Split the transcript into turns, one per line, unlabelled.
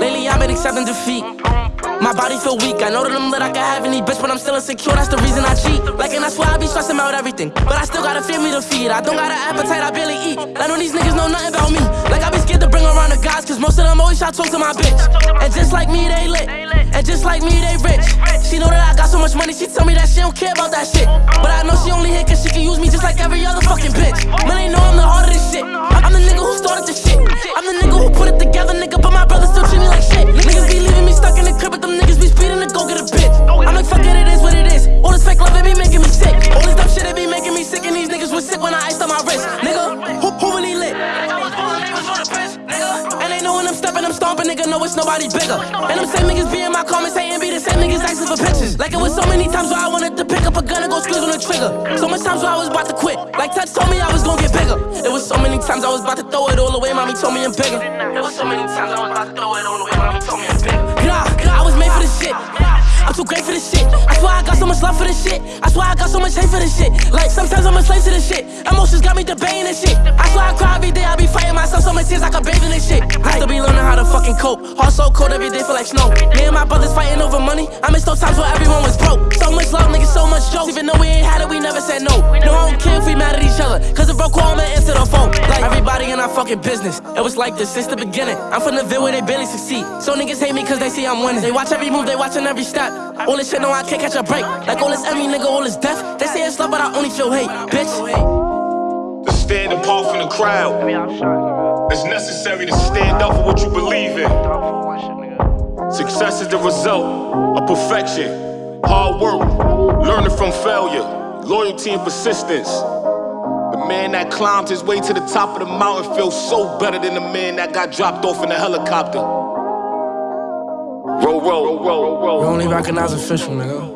Lately, I've been accepting defeat. My body feel weak, I know that I'm lit, I can have any bitch, but I'm still insecure, that's the reason I cheat. Like and that's why I be stressing out everything, but I still got a family to feed. I don't got an appetite, I barely eat, I know these niggas know nothing about me. Like I be scared to bring around the guys, cause most of them always try to talk to my bitch. And just like me, they lit, and just like me, they rich. She know that I got so much money, she tell me that she don't care about that shit. But I stepping, I'm stomping, nigga, know it's nobody bigger. And them same niggas be in my comments hating, be the same niggas asking for pictures. Like it was so many times where I wanted to pick up a gun and go squeeze on the trigger. So much times where I was about to quit. Like Touch told me I was gonna get bigger. It was so many times I was about to throw it all away, mommy told me I'm bigger. It was so many times I was about to throw it all away, mommy told me I'm bigger. Nah, I was made for this shit. I'm too great for this shit. I swear I got so much love for this shit. I swear I got so much hate for this shit. Like sometimes I'm a slave to this shit. Emotions got me debating this shit. I swear I cry every day. So much tears I can bathe in this shit. I still be learning how to fucking cope. Heart so cold every day feel like snow. Me and my brothers fighting over money. I miss those times where everyone was broke. So much love, niggas, so much jokes. Even though we ain't had it, we never said no. No, I don't care if we mad at each other. Cause if broke call, I'ma answer the phone. Like everybody in our fucking business. It was like this since the beginning. I'm from the Ville where they barely succeed. So niggas hate me cause they see I'm winning. They watch every move, they watching every step. All this shit, no, I can't catch a break. Like all this every nigga, all this death. They say it's love, but I only feel hate, bitch.
To stand apart from the crowd. It's necessary to stand up for what you believe in. Success is the result of perfection, hard work, learning from failure, loyalty and persistence. The man that climbed his way to the top of the mountain feels so better than the man that got dropped off in a helicopter. Roll, roll, roll, roll, roll.
You only recognize official, nigga.